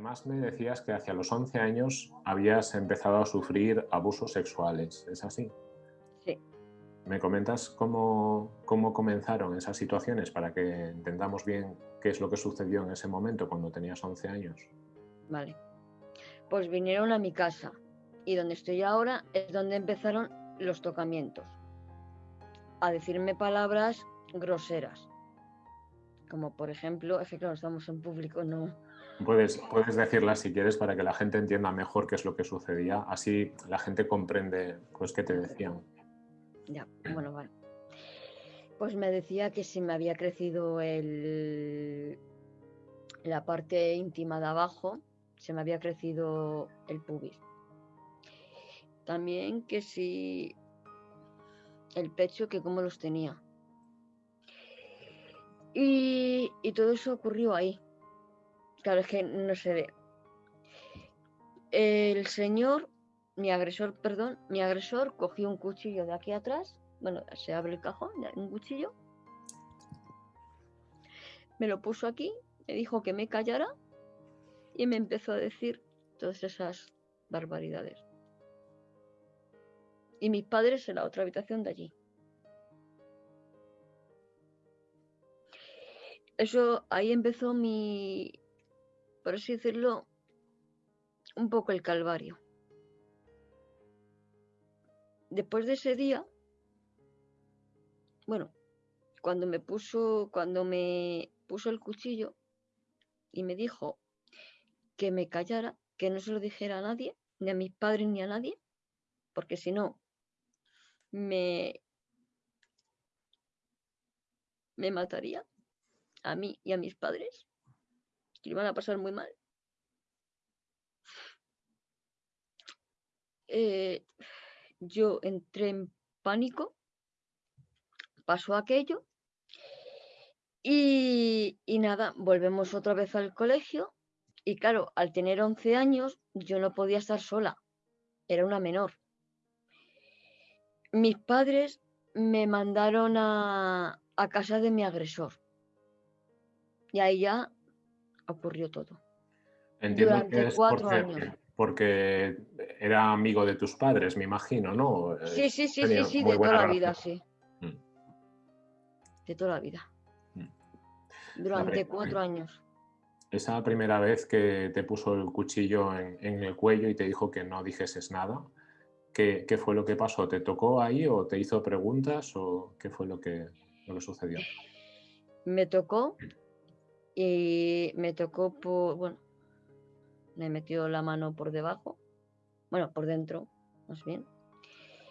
Además me decías que hacia los 11 años habías empezado a sufrir abusos sexuales, ¿es así? Sí. ¿Me comentas cómo, cómo comenzaron esas situaciones para que entendamos bien qué es lo que sucedió en ese momento cuando tenías 11 años? Vale. Pues vinieron a mi casa y donde estoy ahora es donde empezaron los tocamientos. A decirme palabras groseras. Como por ejemplo, es que claro, estamos en público, no. Puedes, puedes decirlas si quieres para que la gente entienda mejor qué es lo que sucedía. Así la gente comprende pues qué te decían. Ya, bueno, vale. Pues me decía que si me había crecido el, la parte íntima de abajo, se me había crecido el pubis. También que si el pecho, que cómo los tenía. Y, y todo eso ocurrió ahí. Claro, es que no se ve. El señor, mi agresor, perdón, mi agresor cogió un cuchillo de aquí atrás. Bueno, se abre el cajón, un cuchillo. Me lo puso aquí, me dijo que me callara y me empezó a decir todas esas barbaridades. Y mis padres en la otra habitación de allí. Eso, ahí empezó mi, por así decirlo, un poco el calvario. Después de ese día, bueno, cuando me puso, cuando me puso el cuchillo y me dijo que me callara, que no se lo dijera a nadie, ni a mis padres ni a nadie, porque si no, me, me mataría a mí y a mis padres, que iban a pasar muy mal. Eh, yo entré en pánico, pasó aquello y, y, nada, volvemos otra vez al colegio y claro, al tener 11 años yo no podía estar sola, era una menor. Mis padres me mandaron a, a casa de mi agresor. Y ahí ya ocurrió todo. Entiendo Durante que es cuatro porque, años. porque era amigo de tus padres, me imagino, ¿no? Sí, sí, sí, sí, tenía sí, muy de toda la vida, sí. Mm. De toda la vida. Mm. Durante cuatro años. Esa primera vez que te puso el cuchillo en, en el cuello y te dijo que no dijeses nada, ¿qué, qué fue lo que pasó? ¿Te tocó ahí o te hizo preguntas o qué fue lo que, lo que sucedió? Me tocó y me tocó por, bueno, me metió la mano por debajo, bueno, por dentro, más bien.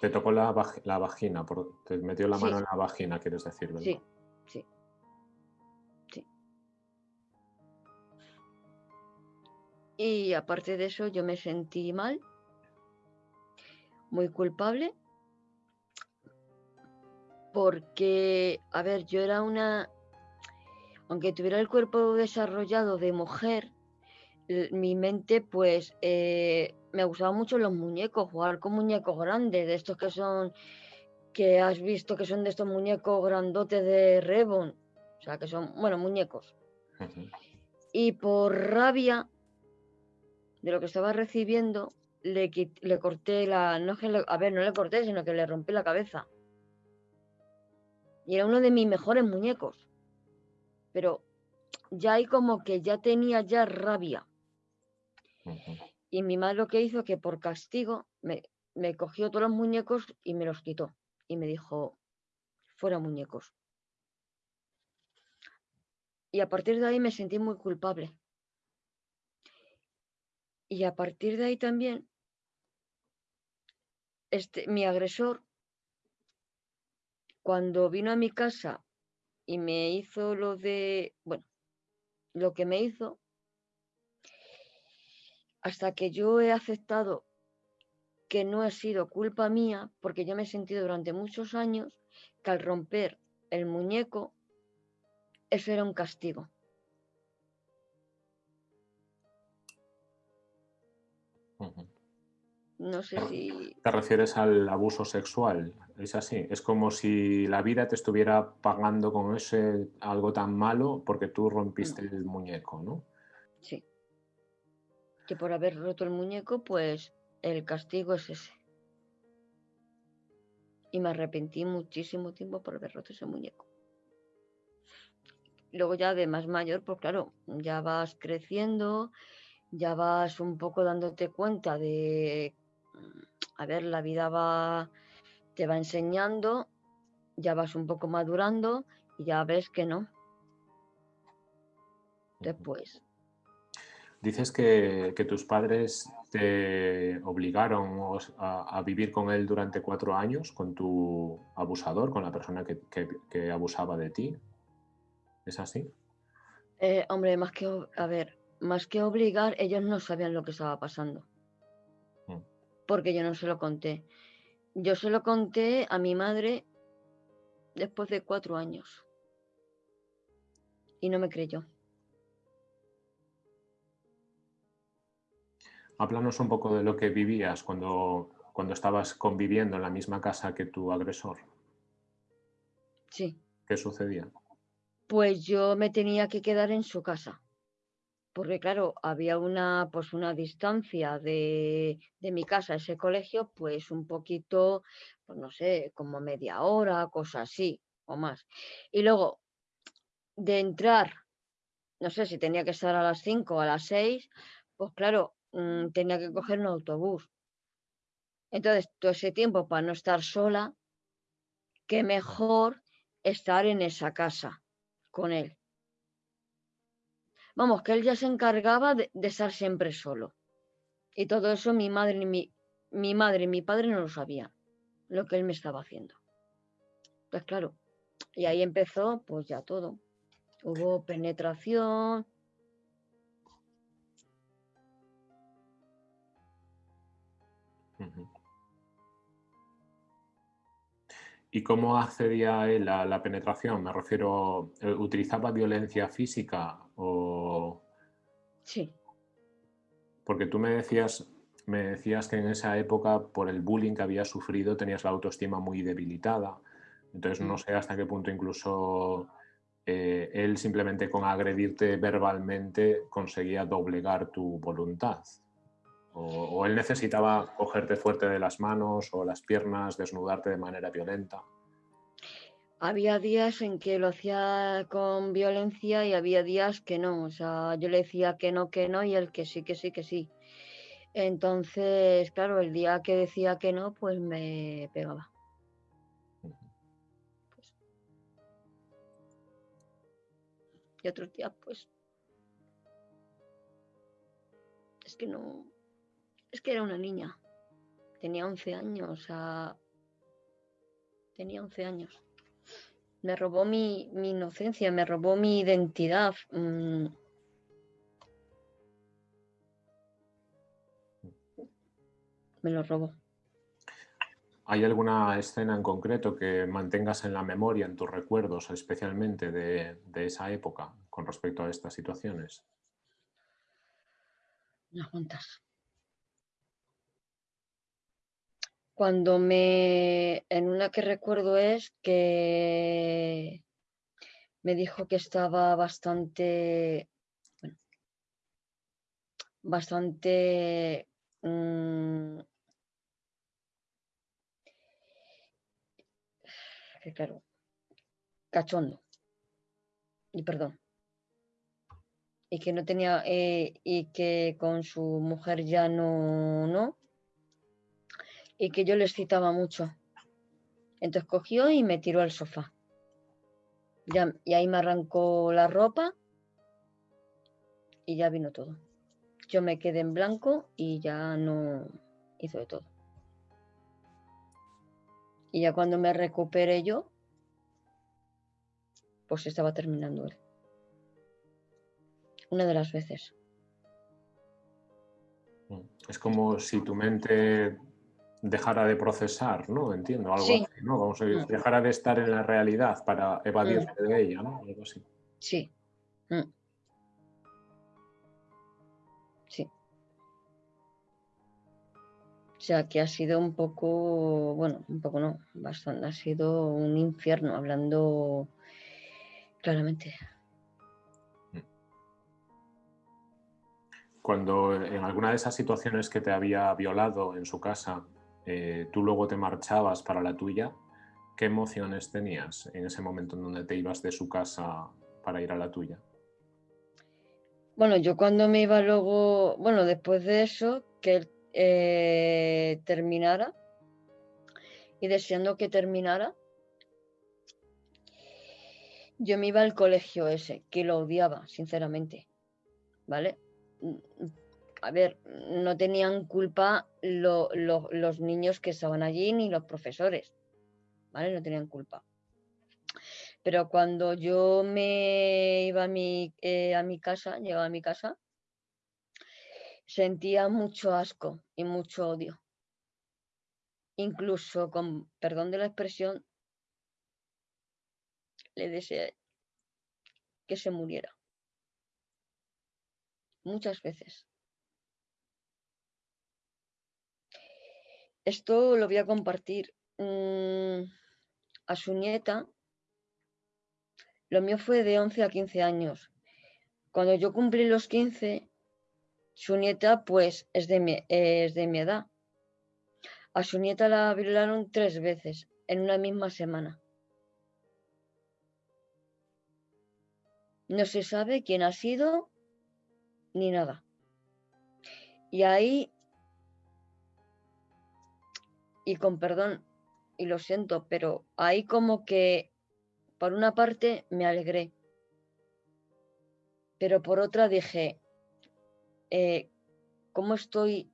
Te tocó la, la vagina, por- te metió la Sí. mano en la vagina, quieres decir, ¿verdad? Sí, sí, sí. Y aparte de eso, yo me sentí mal, muy culpable, porque, a ver, yo era una, aunque tuviera el cuerpo desarrollado de mujer, mi mente, pues, eh, me gustaban mucho los muñecos, jugar con muñecos grandes, de estos que son, que has visto que son de estos muñecos grandotes de Rebon, o sea, que son, bueno, muñecos. Y por rabia de lo que estaba recibiendo, le, le corté la, no es que le- a ver, no le corté, sino que le rompí la cabeza. Y era uno de mis mejores muñecos. Pero ya ahí como que ya tenía ya rabia. Y mi madre lo que hizo que por castigo me, me cogió todos los muñecos y me los quitó. Y me dijo, fuera muñecos. Y a partir de ahí me sentí muy culpable. Y a partir de ahí también, este, mi agresor, cuando vino a mi casa y me hizo lo de, bueno, lo que me hizo, hasta que yo he aceptado que no ha sido culpa mía, porque yo me he sentido durante muchos años que al romper el muñeco, eso era un castigo. No sé si... Te refieres al abuso sexual, es así. Es como si la vida te estuviera pagando con ese algo tan malo porque tú rompiste el muñeco, ¿no? Sí. que por haber roto el muñeco, pues el castigo es ese. Y me arrepentí muchísimo tiempo por haber roto ese muñeco. Luego ya de más mayor, pues claro, ya vas creciendo, ya vas un poco dándote cuenta de, a ver, la vida va, te va enseñando, ya vas un poco madurando y ya ves que no. Después. Dices que, tus padres te obligaron a, vivir con él durante cuatro años, con tu abusador, con la persona que, abusaba de ti. ¿Es así? Eh, hombre, más que, a ver, más que obligar, ellos no sabían lo que estaba pasando. Porque yo no se lo conté. Yo se lo conté a mi madre después de cuatro años. Y no me creyó. Háblanos un poco de lo que vivías cuando, cuando estabas conviviendo en la misma casa que tu agresor. Sí. ¿Qué sucedía? Pues yo me tenía que quedar en su casa. Porque claro, había una, pues una distancia de, de mi casa a ese colegio, pues un poquito, pues no sé, como media hora, cosas así, o más. Y luego, de entrar, no sé si tenía que estar a las 5 o a las 6, pues claro, Mm, tenía que coger un autobús. Entonces, todo ese tiempo para no estar sola, qué mejor estar en esa casa con él. Vamos, que él ya se encargaba de, estar siempre solo. Y todo eso mi madre, mi, mi madre y mi padre no lo sabían, lo que él me estaba haciendo. Pues claro, y ahí empezó pues ya todo. Hubo penetración, ¿Y cómo accedía él a la penetración? Me refiero, eh, ¿utilizaba violencia física o...? Sí. Porque tú me decías, me decías que en esa época, por el bullying que había sufrido, tenías la autoestima muy debilitada. Entonces no mm. sé hasta qué punto incluso eh, él simplemente con agredirte verbalmente conseguía doblegar tu voluntad. O, él necesitaba cogerte fuerte de las manos o las piernas, desnudarte de manera violenta. Había días en que lo hacía con violencia y había días que no. O sea, yo le decía que no, que no y él que sí, que sí, que sí. Entonces, claro, el día que decía que no, pues me pegaba. Pues. Y otros días, pues. Es que no. Es que era una niña. Tenía 11 años, o sea, tenía 11 años. Me robó mi, inocencia, me robó mi identidad. Mm. Me lo robó. ¿Hay alguna escena en concreto que mantengas en la memoria, en tus recuerdos, especialmente de, de esa época, con respecto a estas situaciones? Unas cuantas. Cuando me, en una que recuerdo es que me dijo que estaba bastante, bueno, bastante mm, que claro, cachondo. Y perdón. Y que no tenía, eh, y que con su mujer ya no, no, y que yo les citaba mucho. Entonces cogió y me tiró al sofá. Ya, y ahí me arrancó la ropa y ya vino todo. Yo me quedé en blanco y ya no hizo de todo. Y ya cuando me recuperé yo, pues estaba terminando él. Una de las veces. Es como si tu mente dejara de procesar, ¿no? Entiendo, algo así, ¿no? Vamos a decir, mm. dejara de estar en la realidad para evadirse mm. de ella, ¿no? Algo así. Sí. Mm. Sí. O sea, que ha sido un poco, bueno, un poco no, bastante, ha sido un infierno, hablando claramente. cuando en alguna de esas situaciones que te había violado en su casa, eh, tú luego te marchabas para la tuya, ¿qué emociones tenías en ese momento en donde te ibas de su casa para ir a la tuya? Bueno, yo cuando me iba luego, bueno, después de eso, que él eh, terminara y deseando que terminara, yo me iba al colegio ese, que lo odiaba, sinceramente. ¿Vale? A ver, no tenían culpa los niños que estaban allí ni los profesores. ¿Vale? No tenían culpa. Pero cuando yo me iba a mi, eh, a mi casa, llegaba a mi casa, sentía mucho asco y mucho odio. Incluso con perdón de la expresión, le deseé que se muriera. Muchas veces. Esto lo voy a compartir mm, a su nieta. Lo mío fue de 11 a 15 años. Cuando yo cumplí los 15, su nieta pues es de mi, es de mi edad. A su nieta la violaron tres veces en una misma semana. No se sabe quién ha sido ni nada. Y ahí, y con perdón, y lo siento, pero ahí como que por una parte me alegré, pero por otra dije, eh, ¿cómo estoy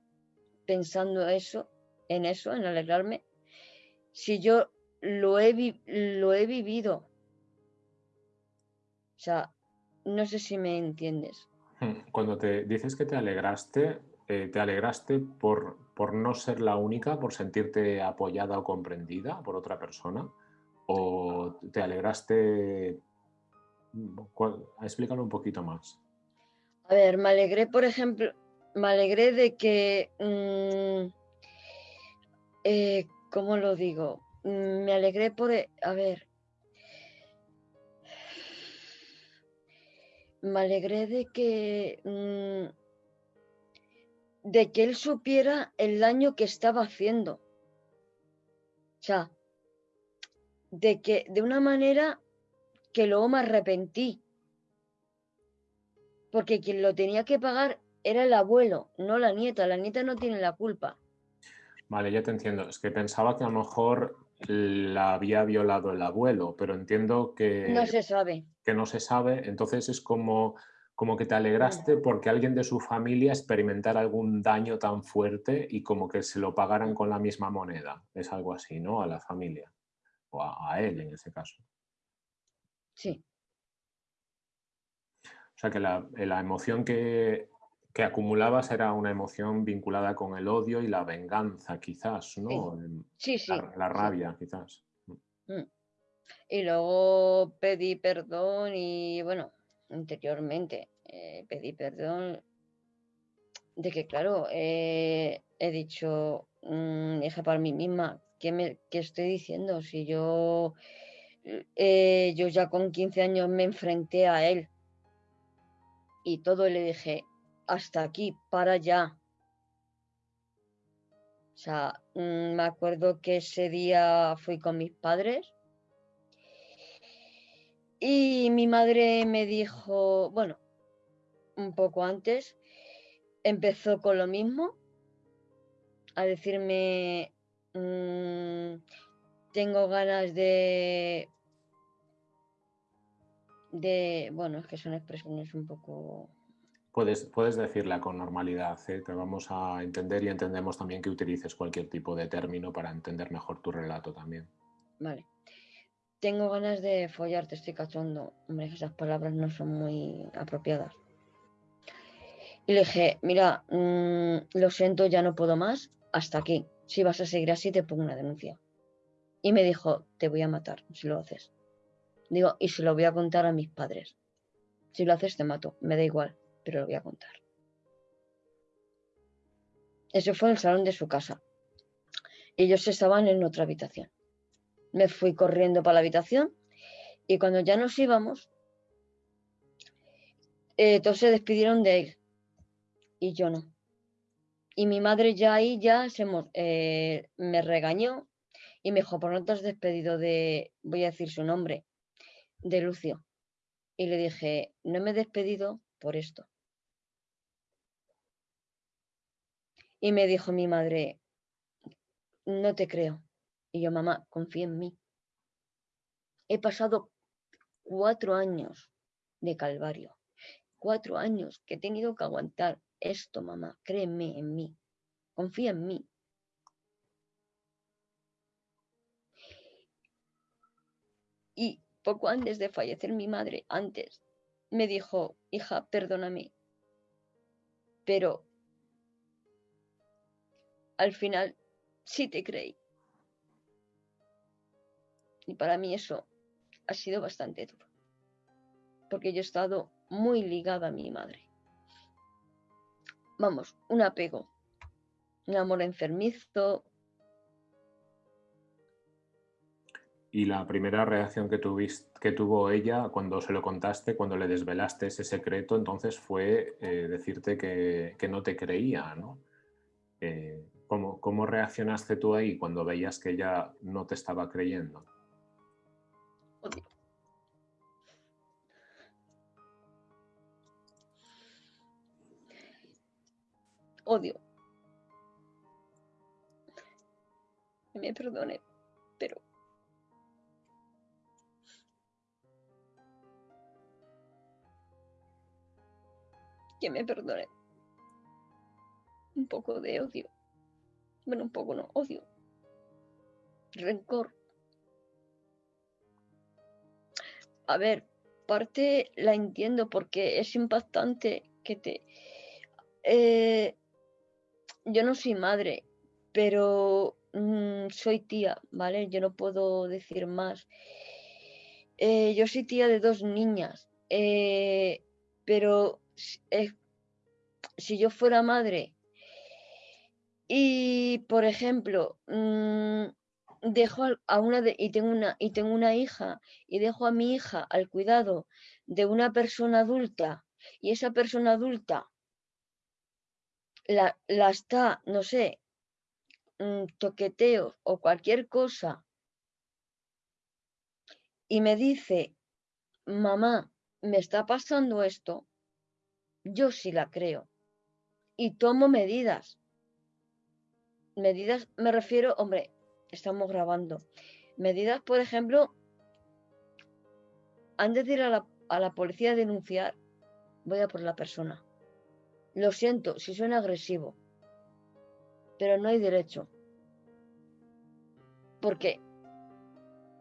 pensando eso, en eso, en alegrarme? Si yo lo he, lo he vivido. O sea, no sé si me entiendes. Hmm, cuando te dices que te alegraste, eh, ¿te alegraste por, por no ser la única, por sentirte apoyada o comprendida por otra persona? ¿O te alegraste? Explícalo un poquito más. A ver, me alegré, por ejemplo, me alegré de que, mm, eh, ¿cómo lo digo? Mm, me alegré por, a ver, me alegré de que, mm, de que él supiera el daño que estaba haciendo. O sea, de que de una manera que luego me arrepentí. Porque quien lo tenía que pagar era el abuelo, no la nieta. La nieta no tiene la culpa. Vale, ya te entiendo. Es que pensaba que a lo mejor la había violado el abuelo, pero entiendo que... No se sabe. Que no se sabe, entonces es como, como que te alegraste porque alguien de su familia experimentara algún daño tan fuerte y como que se lo pagaran con la misma moneda. Es algo así, ¿no? A la familia. O a, él en ese caso. Sí. O sea que la, la emoción que, que acumulabas era una emoción vinculada con el odio y la venganza, quizás, ¿no? Sí, sí. La, rabia, quizás. Mm. Y luego pedí perdón y, bueno, anteriormente eh, pedí perdón de que, claro, eh, he dicho, mm, hija, para mí misma, ¿qué, me, estoy diciendo? Si yo, eh, yo ya con 15 años me enfrenté a él y todo le dije, hasta aquí, para allá. O sea, mm, me acuerdo que ese día fui con mis padres y mi madre me dijo, bueno, un poco antes, empezó con lo mismo, a decirme, mm, tengo ganas de, de, bueno, es que son expresiones un poco Puedes, puedes decirla con normalidad, ¿eh? te vamos a entender y entendemos también que utilices cualquier tipo de término para entender mejor tu relato también. Vale. Tengo ganas de follarte, estoy cachondo. Hombre, esas palabras no son muy apropiadas. Y le dije, mira, mm, lo siento, ya no puedo más, hasta aquí. Si vas a seguir así, te pongo una denuncia. Y me dijo, te voy a matar si lo haces. Digo, y se lo voy a contar a mis padres. Si lo haces, te mato, me da igual pero lo voy a contar. Eso fue en el salón de su casa. Ellos estaban en otra habitación. Me fui corriendo para la habitación y cuando ya nos íbamos, eh, todos se despidieron de él. Y yo no. Y mi madre ya ahí ya se, eh, me regañó y me dijo, por no te has despedido de, voy a decir su nombre, de Lucio. Y le dije, no me he despedido por esto. Y me dijo mi madre, no te creo. Y yo, mamá, confía en mí. He pasado cuatro años de calvario. Cuatro años que he tenido que aguantar esto, mamá. Créeme en mí. Confía en mí. Y poco antes de fallecer mi madre, antes, me dijo, hija, perdóname, pero al final sí te creí. Y para mí eso ha sido bastante duro, porque yo he estado muy ligada a mi madre. Vamos, un apego, un amor enfermizo. Y la primera reacción que, tuviste, que tuvo ella cuando se lo contaste, cuando le desvelaste ese secreto, entonces fue eh, decirte que, no te creía, ¿no? Eh, ¿cómo, ¿Cómo reaccionaste tú ahí cuando veías que ella no te estaba creyendo? Odio. Me perdone, pero... Que me perdone. Un poco de odio. Bueno, un poco no, odio. Rencor a ver, parte la entiendo porque es impactante que te... Eh, yo no soy madre, pero mm, soy tía, ¿vale? Yo no puedo decir más. Eh, yo soy tía de dos niñas, eh, pero si yo fuera madre y, por ejemplo, mm, dejo a una y tengo una y tengo una hija y dejo a mi hija al cuidado de una persona adulta y esa persona adulta la, la está, no sé, mm, toqueteo o cualquier cosa y me dice, mamá, me está pasando esto, yo sí la creo y tomo medidas. Medidas, me refiero, hombre, estamos grabando. Medidas, por ejemplo, antes de ir a la, a la policía a denunciar, voy a por la persona. Lo siento si suena agresivo, pero no hay derecho. Porque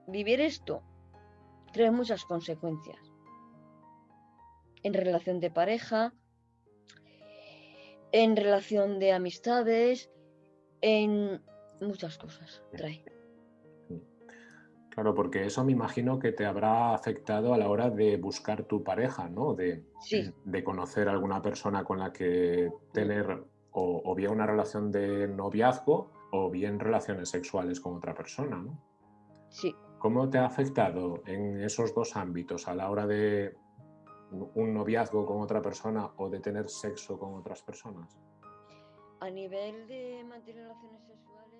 vivir esto trae muchas consecuencias. En relación de pareja, en relación de amistades, en muchas cosas trae. Claro, porque eso me imagino que te habrá afectado a la hora de buscar tu pareja, ¿no? De, de conocer a alguna persona con la que tener o, bien una relación de noviazgo o bien relaciones sexuales con otra persona, ¿no? Sí. ¿Cómo te ha afectado en esos dos ámbitos a la hora de un noviazgo con otra persona o de tener sexo con otras personas? A nivel de mantener relaciones sexuales